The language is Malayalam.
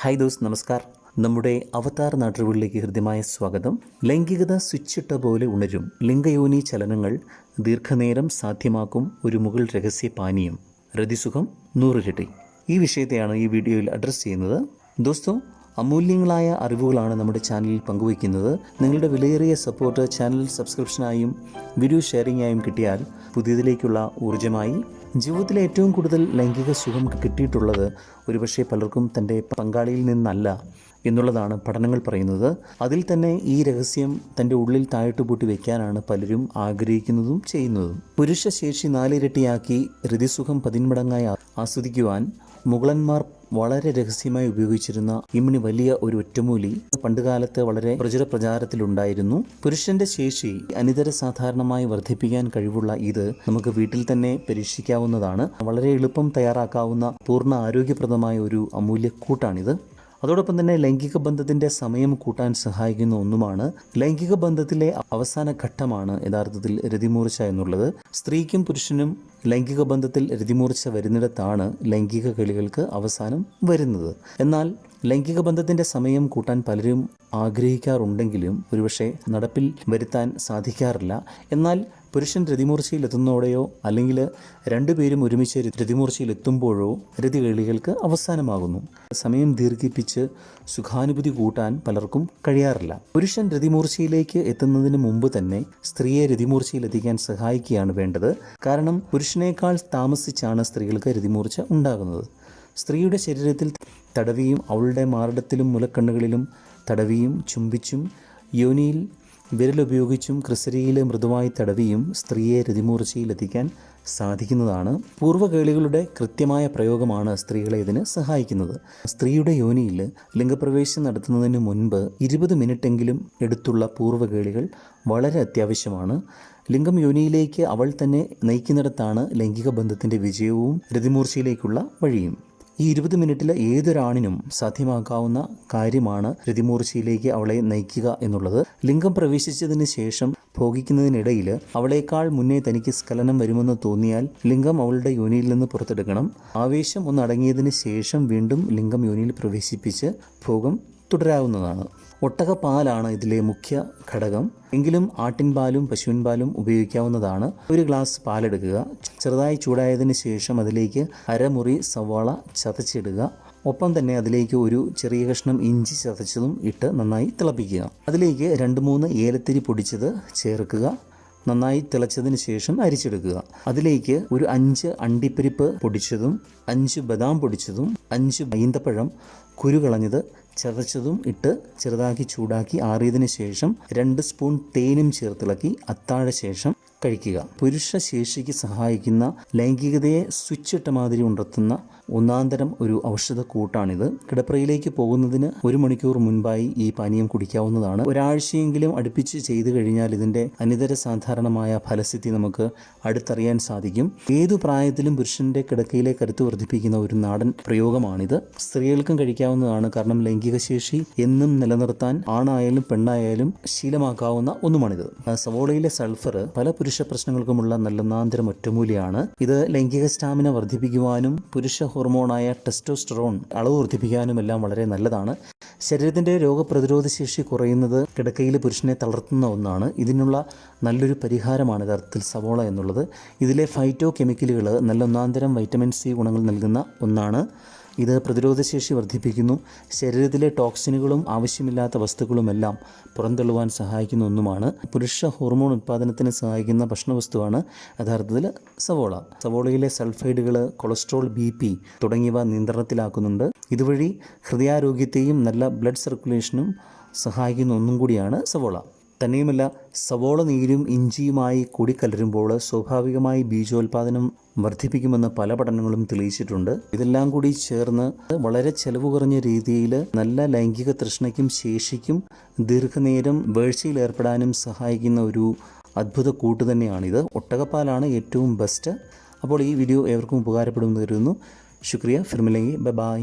ഹായ് ദോസ് നമസ്കാർ. നമ്മുടെ അവതാർ നാട്ടുകളിലേക്ക് ഹൃദ്യമായ സ്വാഗതം. ലൈംഗികത സ്വിച്ചിട്ട പോലെ ഉണരും. ലിംഗയോനി ചലനങ്ങൾ ദീർഘനേരം സാധ്യമാക്കും ഒരു മുകൾ രഹസ്യ പാനീയം. രതിസുഖം നൂറിരട്ടി ഈ വിഷയത്തെയാണ് ഈ വീഡിയോയിൽ അഡ്രസ്സ് ചെയ്യുന്നത്. ദോസ്തോ അമൂല്യങ്ങളായ അറിവുകളാണ് നമ്മുടെ ചാനലിൽ പങ്കുവയ്ക്കുന്നത്. നിങ്ങളുടെ വിലയേറിയ സപ്പോർട്ട് ചാനൽ സബ്സ്ക്രിപ്ഷനായും വീഡിയോ ഷെയറിംഗായും കിട്ടിയാൽ പുതിയതിലേക്കുള്ള ഊർജമായി ജീവിതത്തിലെ ഏറ്റവും കൂടുതൽ ലൈംഗിക സുഖം കിട്ടിയിട്ടുള്ളത് ഒരുപക്ഷെ പലർക്കും തന്റെ പങ്കാളിയിൽ നിന്നല്ല എന്നുള്ളതാണ് പഠനങ്ങൾ പറയുന്നത്. അതിൽ തന്നെ ഈ രഹസ്യം തന്റെ ഉള്ളിൽ താഴ്ത്തു പൂട്ടി വയ്ക്കാനാണ് പലരും ആഗ്രഹിക്കുന്നതും ചെയ്യുന്നതും. പുരുഷ ശേഷി നാലിരട്ടിയാക്കി രതിസുഖം പതിന്മടങ്ങായി ആസ്വദിക്കുവാൻ മുഗളന്മാർ വളരെ രഹസ്യമായി ഉപയോഗിച്ചിരുന്ന ഇമ്മിണി വലിയ ഒരു ഒറ്റമൂലി പണ്ടുകാലത്ത് വളരെ പ്രചുര പ്രചാരത്തിലുണ്ടായിരുന്നു. പുരുഷന്റെ ശേഷി അനിതര സാധാരണമായി വർദ്ധിപ്പിക്കാൻ കഴിവുള്ള ഇത് നമുക്ക് വീട്ടിൽ തന്നെ പരീക്ഷിക്കാവുന്നതാണ്. വളരെ എളുപ്പം തയ്യാറാക്കാവുന്ന പൂർണ ആരോഗ്യപ്രദമായ ഒരു അമൂല്യ കൂട്ടാണിത് അതോടൊപ്പം തന്നെ ലൈംഗിക ബന്ധത്തിന്റെ സമയം കൂട്ടാൻ സഹായിക്കുന്ന ഒന്നുമാണ് ലൈംഗിക ബന്ധത്തിലെ അവസാന ഘട്ടമാണ് യഥാർത്ഥത്തിൽ രതിമൂർച്ച എന്നുള്ളത്. സ്ത്രീക്കും പുരുഷനും ലൈംഗിക ബന്ധത്തിൽ രതിമൂർച്ച വരുന്നിടത്താണ് ലൈംഗിക കളികൾക്ക് അവസാനം വരുന്നത്. എന്നാൽ ലൈംഗിക ബന്ധത്തിന്റെ സമയം കൂട്ടാൻ പലരും ആഗ്രഹിക്കാറുണ്ടെങ്കിലും ഒരുപക്ഷെ നടപ്പിൽ വരുത്താൻ സാധിക്കാറില്ല. എന്നാൽ പുരുഷൻ രതിമൂർച്ചയിൽ എത്തുന്നതോടെയോ അല്ലെങ്കിൽ രണ്ടുപേരും ഒരുമിച്ച് രതിമൂർച്ചയിൽ എത്തുമ്പോഴോ രതികളികൾക്ക് അവസാനമാകുന്നു. സമയം ദീർഘിപ്പിച്ച് സുഖാനുഭൂതി കൂട്ടാൻ പലർക്കും കഴിയാറില്ല. പുരുഷൻ രതിമൂർച്ചയിലേക്ക് എത്തുന്നതിന് മുമ്പ് തന്നെ സ്ത്രീയെ രതിമൂർച്ചയിൽ എത്തിക്കാൻ സഹായിക്കുകയാണ് വേണ്ടത്. കാരണം പുരുഷനേക്കാൾ താമസിച്ചാണ് സ്ത്രീകൾക്ക് രതിമൂർച്ച ഉണ്ടാകുന്നത്. സ്ത്രീയുടെ ശരീരത്തിൽ തടവിയും അവളുടെ മാറിടത്തിലും മുലക്കണ്ണുകളിലും തടവിയും ചുംബിച്ചും യോനിയിൽ വിരലുപയോഗിച്ചും ക്രിസരിയിൽ മൃദുവായി തടവിയും സ്ത്രീയെ രതിമൂർച്ചയിലെത്തിക്കാൻ സാധിക്കുന്നതാണ്. പൂർവകേളികളുടെ കൃത്യമായ പ്രയോഗമാണ് സ്ത്രീകളെ ഇതിന് സഹായിക്കുന്നത്. സ്ത്രീയുടെ യോനിയിൽ ലിംഗപ്രവേശം നടത്തുന്നതിന് മുൻപ് ഇരുപത് മിനിറ്റെങ്കിലും എടുത്തുള്ള പൂർവകേളികൾ വളരെ അത്യാവശ്യമാണ്. ലിംഗം യോനിയിലേക്ക് അവൾ തന്നെ നയിക്കുന്നിടത്താണ് ലൈംഗിക ബന്ധത്തിന്റെ വിജയവും രതിമൂർച്ചയിലേക്കുള്ള വഴിയും. ഈ ഇരുപത് മിനിറ്റിൽ ഏതൊരാണിനും സാധ്യമാക്കാവുന്ന കാര്യമാണ് രതിമൂർച്ചയിലേക്ക് അവളെ നയിക്കുക എന്നുള്ളത്. ലിംഗം പ്രവേശിച്ചതിന് ശേഷം ഭോഗിക്കുന്നതിനിടയിൽ അവളേക്കാൾ മുന്നേ തനിക്ക് സ്ഖലനം വരുമെന്ന് തോന്നിയാൽ ലിംഗം അവളുടെ യോനിയിൽ നിന്ന് പുറത്തെടുക്കണം. ആവേശം ഒന്നടങ്ങിയതിന് ശേഷം വീണ്ടും ലിംഗം യോനിയിൽ പ്രവേശിപ്പിച്ച് ഭോഗം തുടരാവുന്നതാണ്. ഒട്ടകപ്പാലാണ് ഇതിലെ മുഖ്യ ഘടകം. എങ്കിലും ആട്ടിൻപാലും പശുവിൻപാലും ഉപയോഗിക്കാവുന്നതാണ്. ഒരു ഗ്ലാസ് പാലെടുക്കുക. ചെറുതായി ചൂടായതിനു ശേഷം അതിലേക്ക് അരമുറി സവാള ചതച്ചിടുക. ഒപ്പം തന്നെ അതിലേക്ക് ഒരു ചെറിയ കഷ്ണം ഇഞ്ചി ചതച്ചതും ഇട്ട് നന്നായി തിളപ്പിക്കുക. അതിലേക്ക് രണ്ട് മൂന്ന് ഏലത്തിരി പൊടിച്ചത് ചേർക്കുക. നന്നായി തിളച്ചതിന് ശേഷം അരിച്ചെടുക്കുക. അതിലേക്ക് ഒരു അഞ്ച് അണ്ടിപ്പരിപ്പ് പൊടിച്ചതും അഞ്ച് ബദാം പൊടിച്ചതും അഞ്ച് ഈന്തപ്പഴം കുരു കളഞ്ഞത് ചതച്ചതും ഇട്ട് ചെറുതാക്കി ചൂടാക്കി ആറിയതിന് ശേഷം രണ്ട് സ്പൂൺ തേനും ചേർത്തിളക്കി അത്താഴ ശേഷം കഴിക്കുക. പുരുഷ ശേഷിക്ക് സഹായിക്കുന്ന ലൈംഗികതയെ സ്വിച്ചിട്ട മാതിരി ഉണർത്തുന്ന ഒന്നാന്തരം ഒരു ഔഷധ കൂട്ടാണിത്. കിടപ്പറയിലേക്ക് പോകുന്നതിന് ഒരു മണിക്കൂർ മുൻപായി ഈ പാനീയം കുടിക്കാവുന്നതാണ്. ഒരാഴ്ചയെങ്കിലും അടുപ്പിച്ച് ചെയ്തു കഴിഞ്ഞാൽ ഇതിന്റെ അനിതര സാധാരണമായ ഫലസ്ഥിതി നമുക്ക് അടുത്തറിയാൻ സാധിക്കും. ഏതു പ്രായത്തിലും പുരുഷന്റെ കിടക്കയിലെ കരുത്ത് വർദ്ധിപ്പിക്കുന്ന ഒരു നാടൻ പ്രയോഗമാണിത്. സ്ത്രീകൾക്കും കഴിക്കാവുന്നതാണ്. കാരണം ലൈംഗിക ശേഷി എന്നും നിലനിർത്താൻ ആണായാലും പെണ്ണായാലും ശീലമാക്കാവുന്ന ഒന്നുമാണിത്. സവോളയിലെ സൾഫർ പല പുരുഷ പ്രശ്നങ്ങൾക്കുമുള്ള നല്ലൊന്നാന്തരം ഒറ്റമൂലിയാണ്. ഇത് ലൈംഗിക സ്റ്റാമിന വർദ്ധിപ്പിക്കുവാനും പുരുഷ ഹോർമോണായ ടെസ്റ്റോസ്റ്ററോൺ അളവ് വർദ്ധിപ്പിക്കാനും എല്ലാം വളരെ നല്ലതാണ്. ശരീരത്തിന്റെ രോഗപ്രതിരോധ ശേഷി കുറയുന്നത് കിടക്കയിൽ പുരുഷനെ തളർത്തുന്ന ഒന്നാണ്. ഇതിനുള്ള നല്ലൊരു പരിഹാരമാണ് യഥാർത്ഥത്തിൽ സവോള എന്നുള്ളത്. ഇതിലെ ഫൈറ്റോ കെമിക്കലുകൾ നല്ല ഒന്നാന്തരം വൈറ്റമിൻ സി ഗുണങ്ങൾ നൽകുന്ന ഒന്നാണ്. ഇത് പ്രതിരോധശേഷി വർദ്ധിപ്പിക്കുന്നു. ശരീരത്തിലെ ടോക്സിനുകളും ആവശ്യമില്ലാത്ത വസ്തുക്കളുമെല്ലാം പുറന്തള്ളുവാൻ സഹായിക്കുന്ന ഒന്നുമാണ്. പുരുഷ ഹോർമോൺ ഉൽപ്പാദനത്തിന് സഹായിക്കുന്ന ഭക്ഷണവസ്തുവാണ് യഥാർത്ഥത്തിൽ സവോള. സവോളയിലെ സൾഫൈഡുകൾ കൊളസ്ട്രോൾ ബി പി തുടങ്ങിയവ നിയന്ത്രണത്തിലാക്കുന്നുണ്ട്. ഇതുവഴി ഹൃദയാരോഗ്യത്തെയും നല്ല ബ്ലഡ് സർക്കുലേഷനും സഹായിക്കുന്ന ഒന്നും കൂടിയാണ് സവോള. തന്നെയുമല്ല സവോള നീരും ഇഞ്ചിയുമായി കൂടിക്കലരുമ്പോൾ സ്വാഭാവികമായി ബീജോൽപാദനം വർദ്ധിപ്പിക്കുമെന്ന് പല പഠനങ്ങളും തെളിയിച്ചിട്ടുണ്ട്. ഇതെല്ലാം കൂടി ചേർന്ന് വളരെ ചെലവ് കുറഞ്ഞ രീതിയിൽ നല്ല ലൈംഗിക തൃഷ്ണയ്ക്കും ശേഷിക്കും ദീർഘനേരം വേഴ്ചയിൽ ഏർപ്പെടാനും സഹായിക്കുന്ന ഒരു അത്ഭുത കൂട്ട് തന്നെയാണിത്. ഒട്ടകപ്പാലാണ് ഏറ്റവും ബെസ്റ്റ് അപ്പോൾ ഈ വീഡിയോ ഏവർക്കും ഉപകാരപ്പെടുമെന്ന് കരുതുന്നു. ശുക്രിയ ഫിർമിലെങ്കി ബൈ